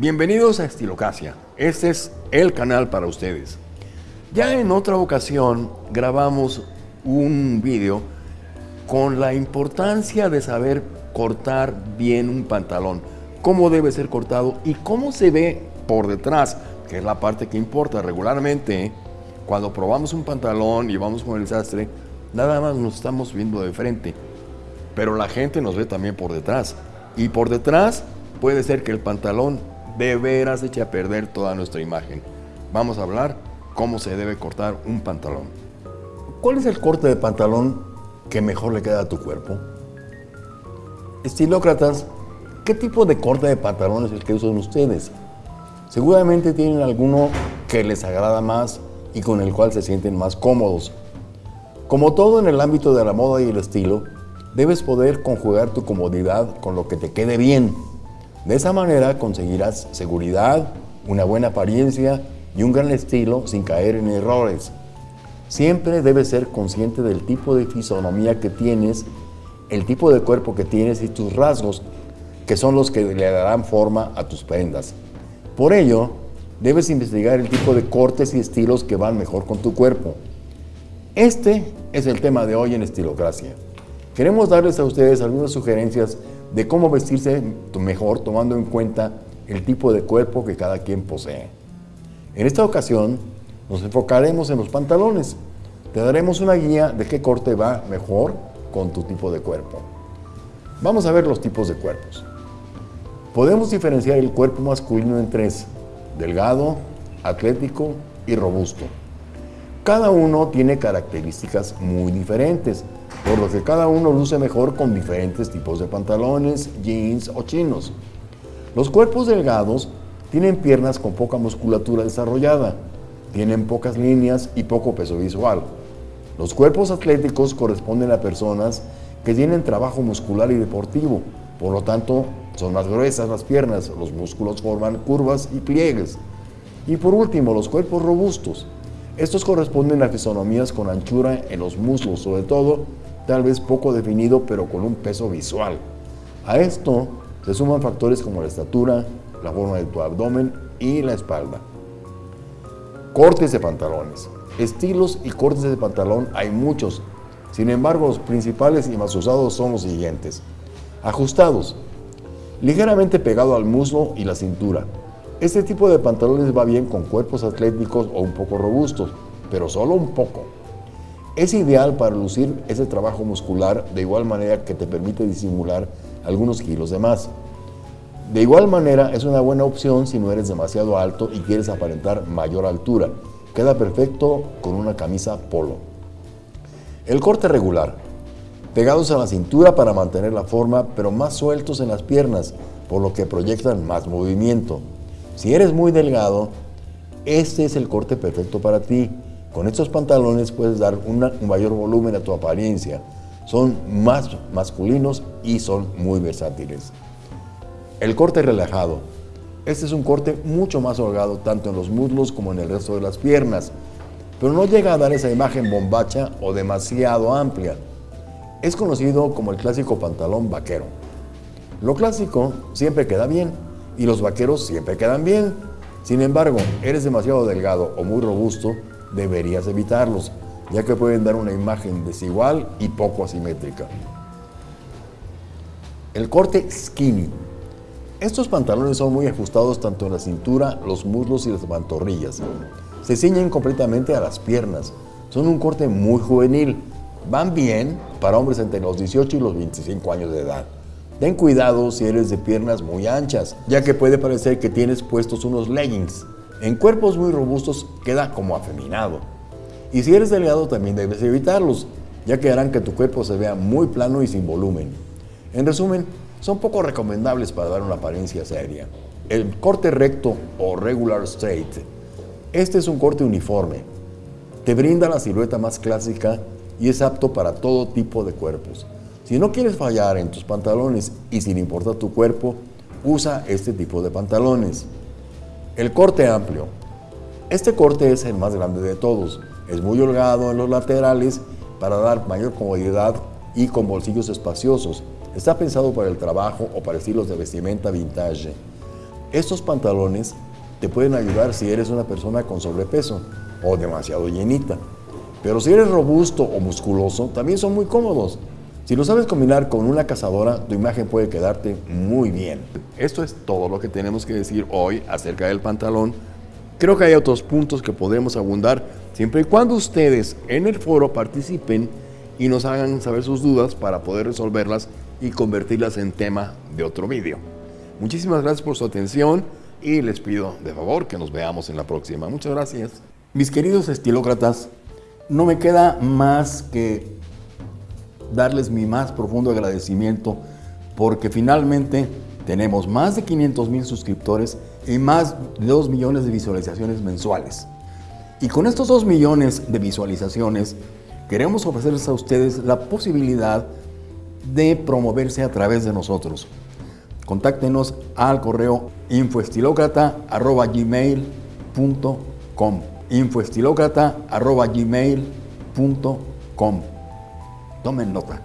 Bienvenidos a Estilocasia. Este es el canal para ustedes. Ya en otra ocasión grabamos un vídeo con la importancia de saber cortar bien un pantalón, cómo debe ser cortado y cómo se ve por detrás, que es la parte que importa regularmente. Cuando probamos un pantalón y vamos con el sastre, nada más nos estamos viendo de frente, pero la gente nos ve también por detrás. Y por detrás puede ser que el pantalón de veras eche a perder toda nuestra imagen. Vamos a hablar cómo se debe cortar un pantalón. ¿Cuál es el corte de pantalón que mejor le queda a tu cuerpo? Estilócratas, ¿qué tipo de corte de pantalón es el que usan ustedes? Seguramente tienen alguno que les agrada más y con el cual se sienten más cómodos. Como todo en el ámbito de la moda y el estilo, debes poder conjugar tu comodidad con lo que te quede bien. De esa manera conseguirás seguridad, una buena apariencia y un gran estilo sin caer en errores. Siempre debes ser consciente del tipo de fisonomía que tienes, el tipo de cuerpo que tienes y tus rasgos, que son los que le darán forma a tus prendas. Por ello, debes investigar el tipo de cortes y estilos que van mejor con tu cuerpo. Este es el tema de hoy en Estilocracia. Queremos darles a ustedes algunas sugerencias de cómo vestirse mejor tomando en cuenta el tipo de cuerpo que cada quien posee. En esta ocasión, nos enfocaremos en los pantalones. Te daremos una guía de qué corte va mejor con tu tipo de cuerpo. Vamos a ver los tipos de cuerpos. Podemos diferenciar el cuerpo masculino en tres, delgado, atlético y robusto. Cada uno tiene características muy diferentes, por lo que cada uno luce mejor con diferentes tipos de pantalones, jeans o chinos. Los cuerpos delgados tienen piernas con poca musculatura desarrollada, tienen pocas líneas y poco peso visual. Los cuerpos atléticos corresponden a personas que tienen trabajo muscular y deportivo, por lo tanto son más gruesas las piernas, los músculos forman curvas y pliegues. Y por último, los cuerpos robustos. Estos corresponden a fisonomías con anchura en los muslos, sobre todo, tal vez poco definido, pero con un peso visual. A esto se suman factores como la estatura, la forma de tu abdomen y la espalda. Cortes de pantalones. Estilos y cortes de pantalón hay muchos. Sin embargo, los principales y más usados son los siguientes. Ajustados. Ligeramente pegado al muslo y la cintura. Este tipo de pantalones va bien con cuerpos atléticos o un poco robustos, pero solo un poco. Es ideal para lucir ese trabajo muscular de igual manera que te permite disimular algunos kilos de más. De igual manera, es una buena opción si no eres demasiado alto y quieres aparentar mayor altura. Queda perfecto con una camisa polo. El corte regular. Pegados a la cintura para mantener la forma, pero más sueltos en las piernas, por lo que proyectan más movimiento. Si eres muy delgado, este es el corte perfecto para ti. Con estos pantalones puedes dar un mayor volumen a tu apariencia. Son más masculinos y son muy versátiles. El corte relajado. Este es un corte mucho más holgado tanto en los muslos como en el resto de las piernas, pero no llega a dar esa imagen bombacha o demasiado amplia. Es conocido como el clásico pantalón vaquero. Lo clásico siempre queda bien y los vaqueros siempre quedan bien. Sin embargo, eres demasiado delgado o muy robusto, deberías evitarlos, ya que pueden dar una imagen desigual y poco asimétrica. El corte skinny estos pantalones son muy ajustados tanto en la cintura, los muslos y las pantorrillas. Se ciñen completamente a las piernas. Son un corte muy juvenil. Van bien para hombres entre los 18 y los 25 años de edad. Ten cuidado si eres de piernas muy anchas, ya que puede parecer que tienes puestos unos leggings. En cuerpos muy robustos queda como afeminado. Y si eres delgado también debes evitarlos, ya que harán que tu cuerpo se vea muy plano y sin volumen. En resumen, son poco recomendables para dar una apariencia seria. El corte recto o regular straight. Este es un corte uniforme. Te brinda la silueta más clásica y es apto para todo tipo de cuerpos. Si no quieres fallar en tus pantalones y sin importar tu cuerpo, usa este tipo de pantalones. El corte amplio. Este corte es el más grande de todos. Es muy holgado en los laterales para dar mayor comodidad y con bolsillos espaciosos Está pensado para el trabajo o para estilos de vestimenta vintage. Estos pantalones te pueden ayudar si eres una persona con sobrepeso o demasiado llenita. Pero si eres robusto o musculoso, también son muy cómodos. Si lo sabes combinar con una cazadora, tu imagen puede quedarte muy bien. Esto es todo lo que tenemos que decir hoy acerca del pantalón. Creo que hay otros puntos que podemos abundar siempre y cuando ustedes en el foro participen y nos hagan saber sus dudas para poder resolverlas y convertirlas en tema de otro vídeo. Muchísimas gracias por su atención y les pido de favor que nos veamos en la próxima. Muchas gracias. Mis queridos estilócratas, no me queda más que darles mi más profundo agradecimiento porque finalmente tenemos más de 500 mil suscriptores y más de 2 millones de visualizaciones mensuales. Y con estos 2 millones de visualizaciones queremos ofrecerles a ustedes la posibilidad de promoverse a través de nosotros. Contáctenos al correo infoestilocrata.gmail.com infoestilocrata.gmail.com Tomen nota.